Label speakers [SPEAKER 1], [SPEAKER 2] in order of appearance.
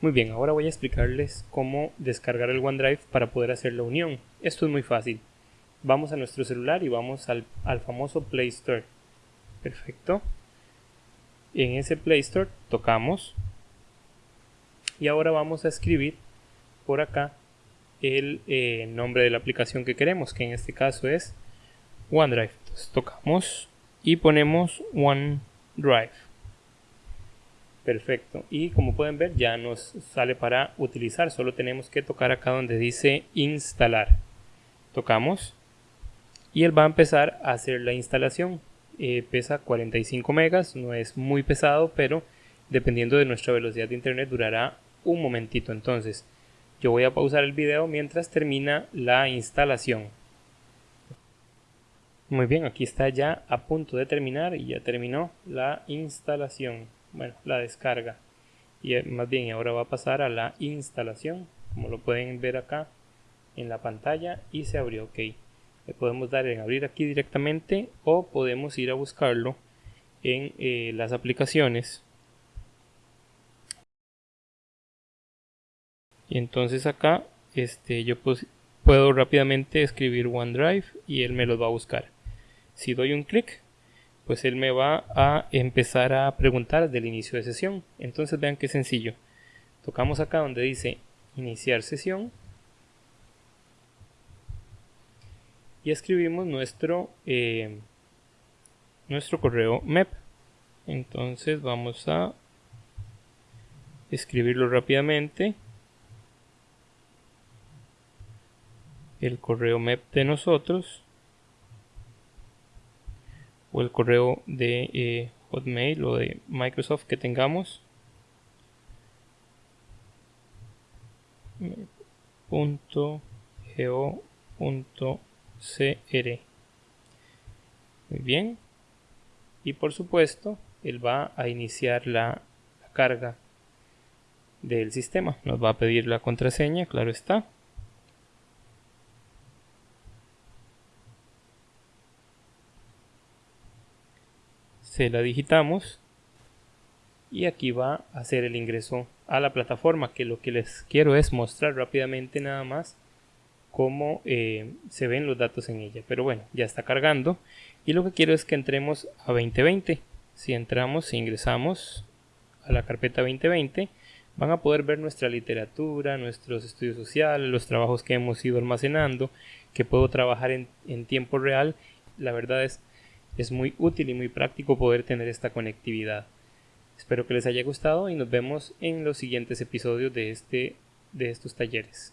[SPEAKER 1] Muy bien, ahora voy a explicarles cómo descargar el OneDrive para poder hacer la unión. Esto es muy fácil. Vamos a nuestro celular y vamos al, famoso Play Store. Perfecto. En ese Play Store tocamos y ahora vamos a escribir por acá el eh, nombre de la aplicación que queremos, que en este caso es OneDrive. Entonces tocamos y ponemos OneDrive. Perfecto. Y como pueden ver ya nos sale para utilizar. Solo tenemos que tocar acá donde dice instalar. Tocamos y él va a empezar a hacer la instalación. Eh, pesa 45 megas, no es muy pesado, pero dependiendo de nuestra velocidad de internet durará un momentito. Entonces yo voy a pausar el video mientras termina la instalación. Muy bien, aquí está ya a punto de terminar y ya terminó la instalación bueno, la descarga. Y eh, más bien ahora va a pasar a la instalación, como lo pueden ver acá en la pantalla y se abrió, ok. Le podemos dar en abrir aquí directamente o podemos ir a buscarlo en eh, las aplicaciones. Y entonces acá este, yo puedo rápidamente escribir OneDrive y él me lo va a buscar. Si doy un clic pues él me va a empezar a preguntar del inicio de sesión. Entonces vean qué sencillo. Tocamos acá donde dice iniciar sesión y escribimos nuestro eh, nuestro correo MEP. Entonces vamos a escribirlo rápidamente. El correo MEP de nosotros o el correo de eh, Hotmail o de Microsoft que tengamos. Muy bien. Y por supuesto, él va a iniciar la carga del sistema. Nos va a pedir la contraseña, claro está. Se la digitamos y aquí va a hacer el ingreso a la plataforma que lo que les quiero es mostrar rápidamente nada más cómo eh, se ven los datos en ella. Pero bueno ya está cargando. Y lo que quiero es que entremos a 2020 si entramos si ingresamos a la carpeta 2020 van a poder ver nuestra literatura nuestros estudios sociales los trabajos que hemos ido almacenando que puedo trabajar en, en tiempo real. La verdad es es muy útil y muy práctico poder tener esta conectividad. Espero que les haya gustado y nos vemos en los siguientes episodios de, este, de estos talleres.